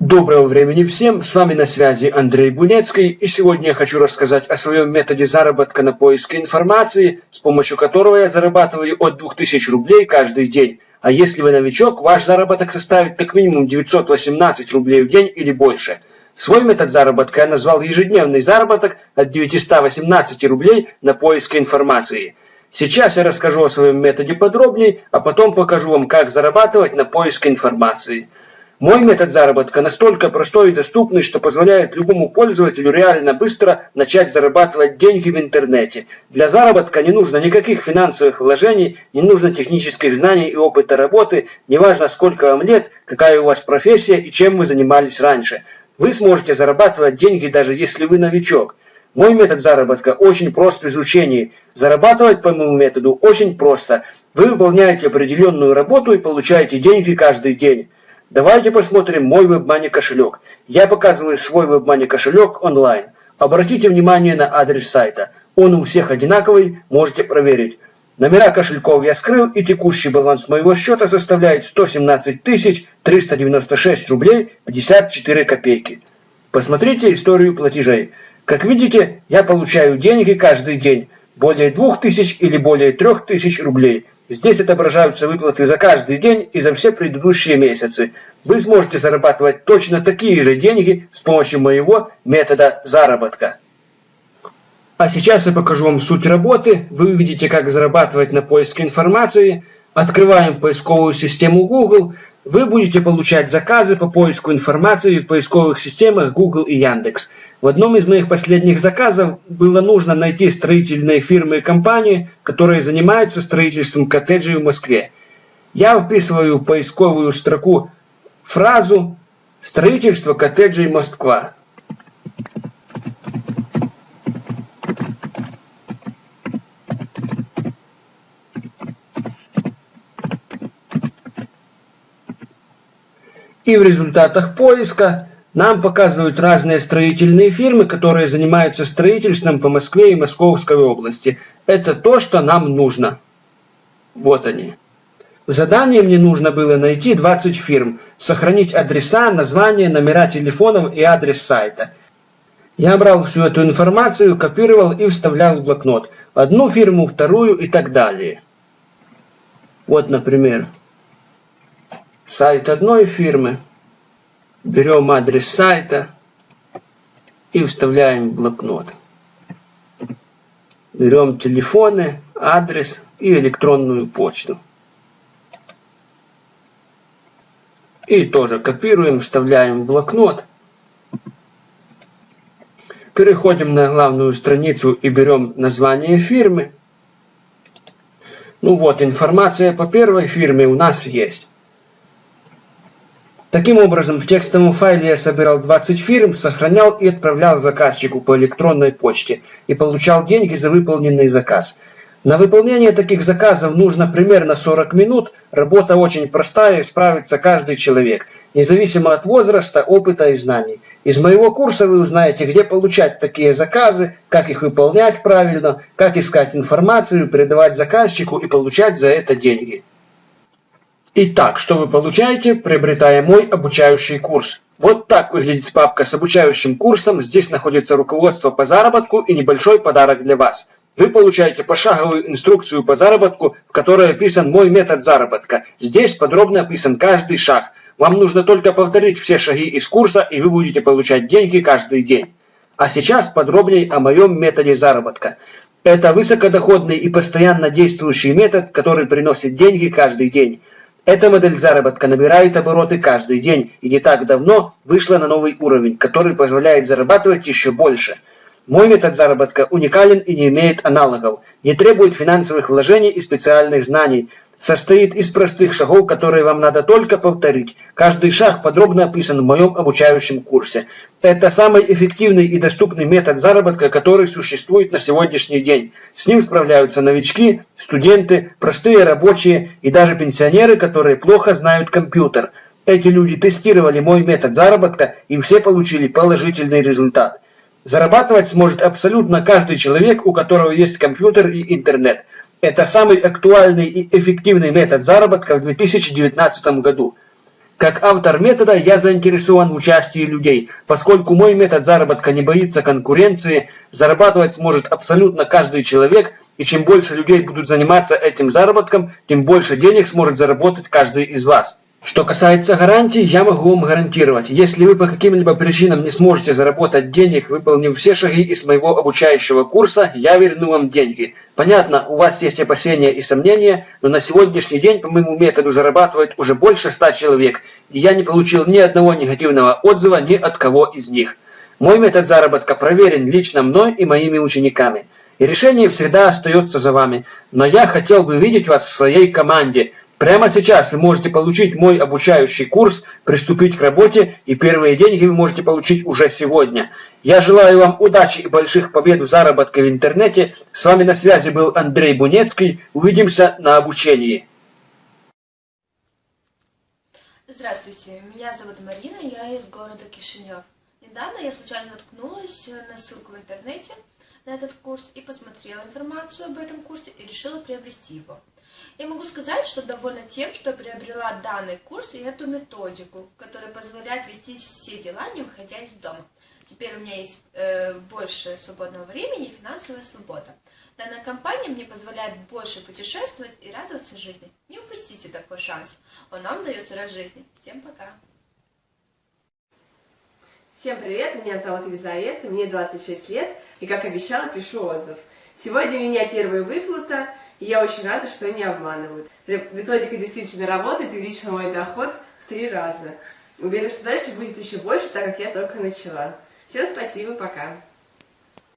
Доброго времени всем, с вами на связи Андрей Бунецкий, и сегодня я хочу рассказать о своем методе заработка на поиске информации, с помощью которого я зарабатываю от 2000 рублей каждый день. А если вы новичок, ваш заработок составит как минимум 918 рублей в день или больше. Свой метод заработка я назвал ежедневный заработок от 918 рублей на поиске информации. Сейчас я расскажу о своем методе подробнее, а потом покажу вам, как зарабатывать на поиске информации. Мой метод заработка настолько простой и доступный, что позволяет любому пользователю реально быстро начать зарабатывать деньги в интернете. Для заработка не нужно никаких финансовых вложений, не нужно технических знаний и опыта работы, неважно сколько вам лет, какая у вас профессия и чем вы занимались раньше. Вы сможете зарабатывать деньги даже если вы новичок. Мой метод заработка очень прост в изучении. Зарабатывать по моему методу очень просто. Вы выполняете определенную работу и получаете деньги каждый день. Давайте посмотрим мой WebMoney кошелек. Я показываю свой WebMoney кошелек онлайн. Обратите внимание на адрес сайта. Он у всех одинаковый, можете проверить. Номера кошельков я скрыл и текущий баланс моего счета составляет 117 396 рублей 54 копейки. Посмотрите историю платежей. Как видите, я получаю деньги каждый день. Более 2000 или более 3000 рублей. Здесь отображаются выплаты за каждый день и за все предыдущие месяцы. Вы сможете зарабатывать точно такие же деньги с помощью моего метода заработка. А сейчас я покажу вам суть работы. Вы увидите, как зарабатывать на поиске информации. Открываем поисковую систему Google. Вы будете получать заказы по поиску информации в поисковых системах Google и Яндекс. В одном из моих последних заказов было нужно найти строительные фирмы и компании, которые занимаются строительством коттеджей в Москве. Я вписываю в поисковую строку фразу «Строительство коттеджей Москва». И в результатах поиска нам показывают разные строительные фирмы, которые занимаются строительством по Москве и Московской области. Это то, что нам нужно. Вот они. В задании мне нужно было найти 20 фирм, сохранить адреса, названия, номера телефонов и адрес сайта. Я брал всю эту информацию, копировал и вставлял в блокнот. Одну фирму, вторую и так далее. Вот, например, сайт одной фирмы. Берем адрес сайта и вставляем в блокнот. Берем телефоны, адрес и электронную почту. И тоже копируем, вставляем в блокнот. Переходим на главную страницу и берем название фирмы. Ну вот, информация по первой фирме у нас есть. Таким образом, в текстовом файле я собирал 20 фирм, сохранял и отправлял заказчику по электронной почте и получал деньги за выполненный заказ. На выполнение таких заказов нужно примерно 40 минут. Работа очень простая и справится каждый человек, независимо от возраста, опыта и знаний. Из моего курса вы узнаете, где получать такие заказы, как их выполнять правильно, как искать информацию, передавать заказчику и получать за это деньги. Итак, что вы получаете, приобретая мой обучающий курс? Вот так выглядит папка с обучающим курсом. Здесь находится руководство по заработку и небольшой подарок для вас. Вы получаете пошаговую инструкцию по заработку, в которой описан мой метод заработка. Здесь подробно описан каждый шаг. Вам нужно только повторить все шаги из курса, и вы будете получать деньги каждый день. А сейчас подробнее о моем методе заработка. Это высокодоходный и постоянно действующий метод, который приносит деньги каждый день. Эта модель заработка набирает обороты каждый день и не так давно вышла на новый уровень, который позволяет зарабатывать еще больше. Мой метод заработка уникален и не имеет аналогов, не требует финансовых вложений и специальных знаний, состоит из простых шагов, которые вам надо только повторить. Каждый шаг подробно описан в моем обучающем курсе. Это самый эффективный и доступный метод заработка, который существует на сегодняшний день. С ним справляются новички, студенты, простые рабочие и даже пенсионеры, которые плохо знают компьютер. Эти люди тестировали мой метод заработка и все получили положительный результат. Зарабатывать сможет абсолютно каждый человек, у которого есть компьютер и интернет. Это самый актуальный и эффективный метод заработка в 2019 году. Как автор метода я заинтересован в участии людей, поскольку мой метод заработка не боится конкуренции, зарабатывать сможет абсолютно каждый человек, и чем больше людей будут заниматься этим заработком, тем больше денег сможет заработать каждый из вас. Что касается гарантий, я могу вам гарантировать, если вы по каким-либо причинам не сможете заработать денег, выполнив все шаги из моего обучающего курса, я верну вам деньги. Понятно, у вас есть опасения и сомнения, но на сегодняшний день по моему методу зарабатывает уже больше ста человек, и я не получил ни одного негативного отзыва ни от кого из них. Мой метод заработка проверен лично мной и моими учениками. И решение всегда остается за вами, но я хотел бы видеть вас в своей команде – Прямо сейчас вы можете получить мой обучающий курс, приступить к работе, и первые деньги вы можете получить уже сегодня. Я желаю вам удачи и больших побед в заработке в интернете. С вами на связи был Андрей Бунецкий. Увидимся на обучении. Здравствуйте, меня зовут Марина, я из города Кишинев. Недавно я случайно наткнулась на ссылку в интернете на этот курс и посмотрела информацию об этом курсе и решила приобрести его. Я могу сказать, что довольна тем, что приобрела данный курс и эту методику, которая позволяет вести все дела, не выходя из дома. Теперь у меня есть э, больше свободного времени и финансовая свобода. Данная компания мне позволяет больше путешествовать и радоваться жизни. Не упустите такой шанс. Он нам дается раз в жизни. Всем пока! Всем привет, меня зовут Елизавета, мне 26 лет, и как обещала, пишу отзыв. Сегодня у меня первая выплата, и я очень рада, что не обманывают. Методика действительно работает и увеличила мой доход в три раза. Уверена, что дальше будет еще больше, так как я только начала. Всем спасибо, пока.